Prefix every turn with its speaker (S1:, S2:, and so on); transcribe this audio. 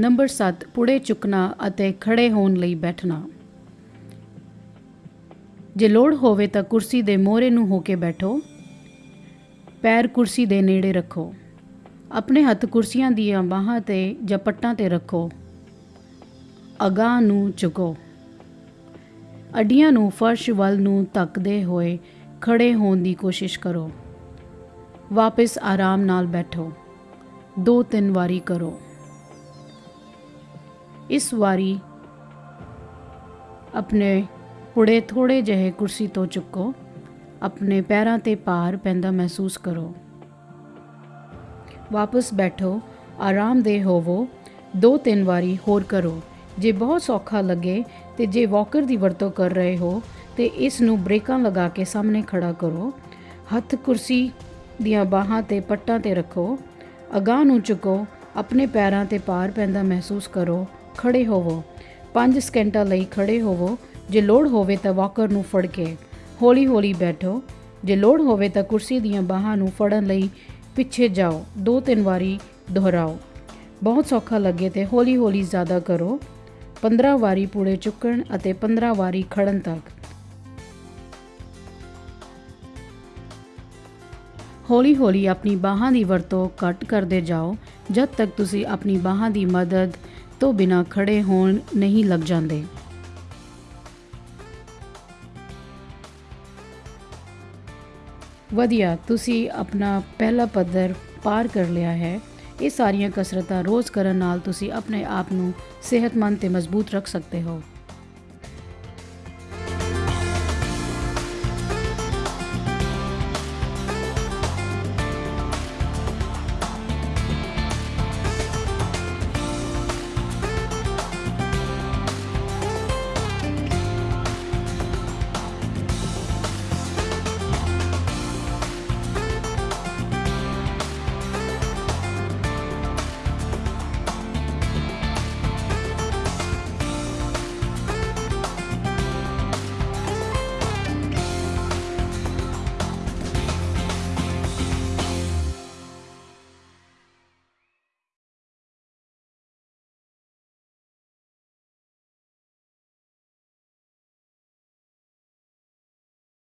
S1: Number 7 ਪੁੜੇ ਚੁੱਕਣਾ ਅਤੇ ਖੜੇ ਹੋਣ ਲਈ ਬੈਠਣਾ। ਜੇ ਲੋੜ ਹੋਵੇ ਤਾਂ ਕੁਰਸੀ ਦੇ ਮੋਹਰੇ ਨੂੰ ਹੋ ਕੇ ਬੈਠੋ। ਪੈਰ ਕੁਰਸੀ ਦੇ ਨੇੜੇ ਰੱਖੋ। ਆਪਣੇ ਹੱਥ ਕੁਰਸੀਆਂ ਦੀਆਂ ਬਾਹਾਂ ਤੇ ਜਾਂ ਪੱਟਾਂ ਤੇ ਰੱਖੋ। ਅਗਾਂਹ ਨੂੰ ਝੁਕੋ। ਅੱਡੀਆਂ ਨੂੰ ਫਰਸ਼ ਵੱਲ ਨੂੰ ਧੱਕਦੇ ਹੋਏ ਖੜੇ ਹੋਣ ਦੀ ਕੋਸ਼ਿਸ਼ ਕਰੋ। ਵਾਪਸ ਆਰਾਮ ਨਾਲ ਬੈਠੋ। ਦੋ ਤਿੰਨ ਵਾਰੀ ਕਰੋ। ਇਸ ਵਾਰੀ ਆਪਣੇ ਪੁੜੇ ਥੋੜੇ ਜਿਹੇ ਕੁਰਸੀ ਤੋਂ ਚੁੱਕੋ। ਆਪਣੇ ਪੈਰਾਂ ਤੇ ਭਾਰ ਪੈਂਦਾ ਮਹਿਸੂਸ ਕਰੋ। ਵਾਪਸ ਬੈਠੋ ਆਰਾਮਦੇਹ ਹੋਵੋ ਦੋ ਤਿੰਨ ਵਾਰੀ ਹੋਰ ਕਰੋ। ਜੇ ਬਹੁਤ ਸੌਖਾ ਲੱਗੇ ਤੇ ਜੇ ਵਾਕਰ ਦੀ ਵਰਤੋਂ ਕਰ ਰਹੇ ਹੋ ਤੇ ਇਸ ਨੂੰ ਬ੍ਰੇਕਾਂ ਲਗਾ ਕੇ ਸਾਹਮਣੇ ਖੜਾ ਕਰੋ। ਹੱਥ ਕੁਰਸੀ ਦੀਆਂ ਬਾਹਾਂ ਤੇ ਪੱਟਾਂ ਤੇ ਰੱਖੋ। ਅਗਾਂਹ ਨੂੰ ਝੁਕੋ ਆਪਣੇ ਪੈਰਾਂ ਤੇ ਭਾਰ ਪੈਂਦਾ ਮਹਿਸੂਸ ਕਰੋ। ਖੜੇ ਹੋਵੋ। 5 ਸਕਿੰਟਾਂ ਲਈ ਖੜੇ ਹੋਵੋ। ਜੇ ਲੋੜ ਹੋਵੇ ਤਾਂ ਵਾਕਰ ਨੂੰ ਫੜ ਕੇ ਹੌਲੀ-ਹੌਲੀ ਬੈਠੋ। ਜੇ ਲੋੜ ਹੋਵੇ ਤਾਂ ਕੁਰਸੀ ਦੀਆਂ ਬਾਹਾਂ ਨੂੰ ਫੜਨ ਲਈ ਪਿੱਛੇ ਜਾਓ। ਦੋ ਤਿੰਨ ਵਾਰੀ ਦੁਹਰਾਓ। ਬਹੁਤ ਸੌਖਾ ਲੱਗੇ ਤੇ ਹੌਲੀ-ਹੌਲੀ ਜ਼ਿਆਦਾ ਕਰੋ। 15 ਵਾਰੀ ਪੂੜੇ ਚੁੱਕਣ ਅਤੇ 15 ਵਾਰੀ ਖੜਨ ਤੱਕ। ਹੌਲੀ-ਹੌਲੀ ਆਪਣੀ ਬਾਹਾਂ ਦੀ ਵਰਤੋਂ ਘੱਟ ਕਰਦੇ ਜਾਓ। ਜਦ ਤੱਕ ਤੁਸੀਂ ਆਪਣੀ ਬਾਹਾਂ ਦੀ ਮਦਦ ਤੋਂ ਬਿਨਾ ਖੜੇ ਹੋਣ ਨਹੀਂ ਲੱਗ ਜਾਂਦੇ। ਵਧੀਆ, ਤੁਸੀਂ ਆਪਣਾ ਪਹਿਲਾ ਪੱਧਰ ਪਾਰ ਕਰ ਲਿਆ ਹੈ। ਇਹ ਸਾਰੀਆਂ ਕਸਰਤਾਂ ਰੋਜ਼ ਕਰਨ ਨਾਲ ਤੁਸੀਂ ਆਪਣੇ ਆਪ ਨੂੰ ਸਿਹਤਮੰਦ ਤੇ ਮਜ਼ਬੂਤ ਰੱਖ ਸਕਦੇ ਹੋ।